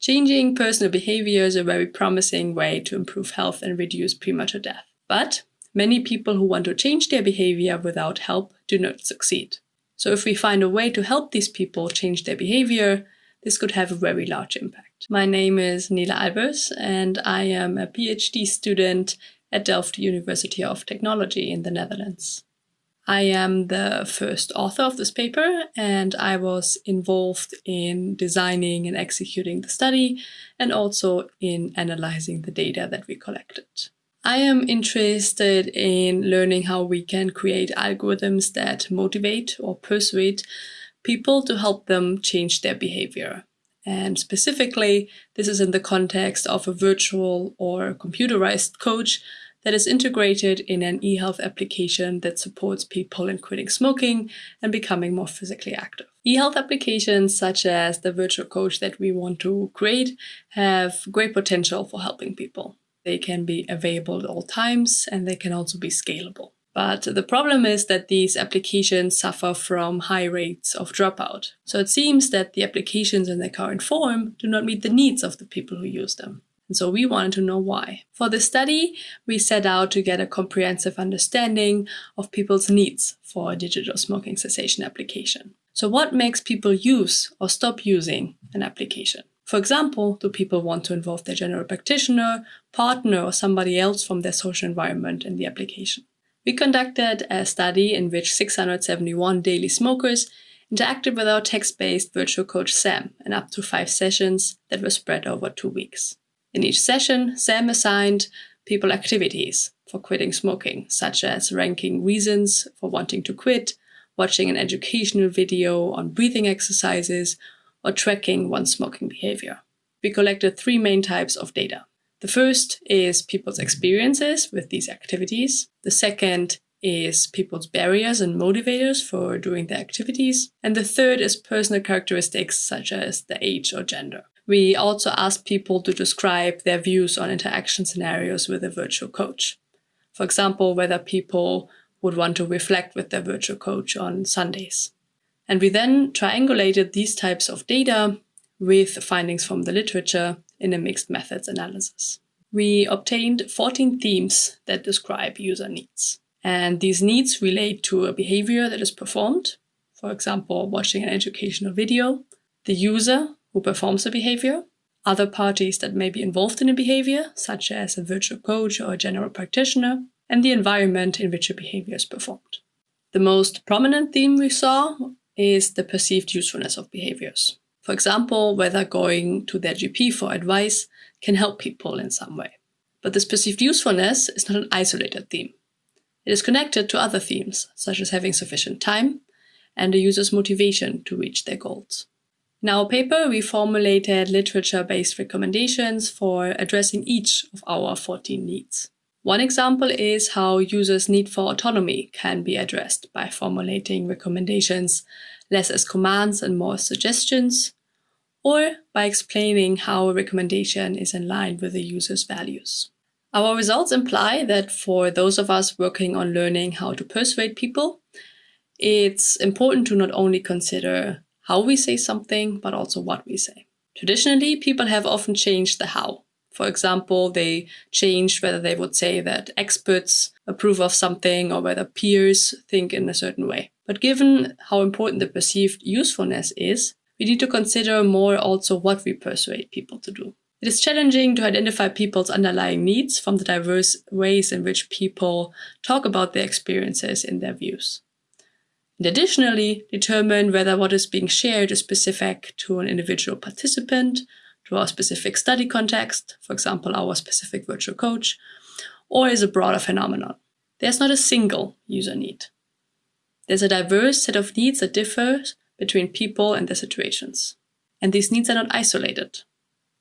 Changing personal behavior is a very promising way to improve health and reduce premature death. But many people who want to change their behavior without help do not succeed. So if we find a way to help these people change their behavior, this could have a very large impact. My name is Nele Albers and I am a PhD student at Delft University of Technology in the Netherlands. I am the first author of this paper and I was involved in designing and executing the study and also in analyzing the data that we collected. I am interested in learning how we can create algorithms that motivate or persuade people to help them change their behavior. And specifically, this is in the context of a virtual or computerized coach that is integrated in an e-health application that supports people in quitting smoking and becoming more physically active. E-health applications such as the virtual coach that we want to create have great potential for helping people. They can be available at all times and they can also be scalable. But the problem is that these applications suffer from high rates of dropout. So it seems that the applications in their current form do not meet the needs of the people who use them. And so we wanted to know why. For this study, we set out to get a comprehensive understanding of people's needs for a digital smoking cessation application. So what makes people use or stop using an application? For example, do people want to involve their general practitioner, partner, or somebody else from their social environment in the application? We conducted a study in which 671 daily smokers interacted with our text-based virtual coach Sam in up to five sessions that were spread over two weeks. In each session, Sam assigned people activities for quitting smoking, such as ranking reasons for wanting to quit, watching an educational video on breathing exercises, or tracking one's smoking behavior. We collected three main types of data. The first is people's experiences with these activities. The second is people's barriers and motivators for doing the activities. And the third is personal characteristics such as the age or gender. We also asked people to describe their views on interaction scenarios with a virtual coach. For example, whether people would want to reflect with their virtual coach on Sundays. And we then triangulated these types of data with findings from the literature in a mixed methods analysis. We obtained 14 themes that describe user needs. And these needs relate to a behavior that is performed, for example, watching an educational video, the user who performs the behavior, other parties that may be involved in a behavior, such as a virtual coach or a general practitioner, and the environment in which a behavior is performed. The most prominent theme we saw is the perceived usefulness of behaviors. For example, whether going to their GP for advice can help people in some way. But this perceived usefulness is not an isolated theme. It is connected to other themes, such as having sufficient time and the user's motivation to reach their goals. In our paper, we formulated literature-based recommendations for addressing each of our 14 needs. One example is how users' need for autonomy can be addressed by formulating recommendations less as commands and more as suggestions, or by explaining how a recommendation is in line with the user's values. Our results imply that for those of us working on learning how to persuade people, it's important to not only consider how we say something, but also what we say. Traditionally, people have often changed the how. For example, they changed whether they would say that experts approve of something or whether peers think in a certain way. But given how important the perceived usefulness is, we need to consider more also what we persuade people to do. It is challenging to identify people's underlying needs from the diverse ways in which people talk about their experiences and their views. And additionally, determine whether what is being shared is specific to an individual participant to our specific study context, for example, our specific virtual coach, or is a broader phenomenon. There's not a single user need. There's a diverse set of needs that differs between people and their situations. And these needs are not isolated.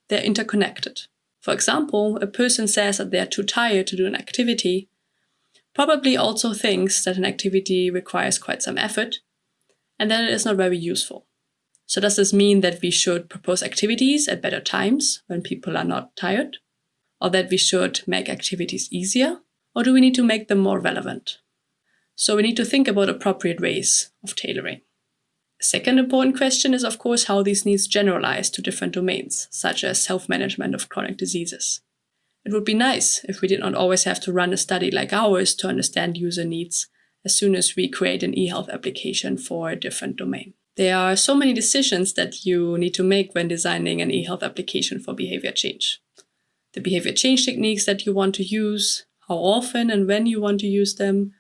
They're interconnected. For example, a person says that they are too tired to do an activity, probably also thinks that an activity requires quite some effort, and that it is not very useful. So does this mean that we should propose activities at better times when people are not tired? Or that we should make activities easier? Or do we need to make them more relevant? So we need to think about appropriate ways of tailoring. Second important question is, of course, how these needs generalize to different domains, such as self-management of chronic diseases. It would be nice if we did not always have to run a study like ours to understand user needs as soon as we create an eHealth application for a different domain. There are so many decisions that you need to make when designing an eHealth application for behavior change. The behavior change techniques that you want to use, how often and when you want to use them,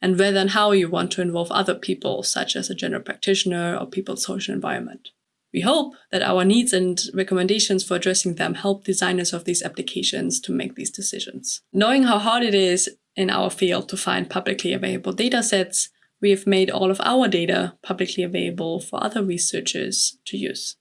and whether and how you want to involve other people, such as a general practitioner or people's social environment. We hope that our needs and recommendations for addressing them help designers of these applications to make these decisions. Knowing how hard it is in our field to find publicly available datasets, we have made all of our data publicly available for other researchers to use.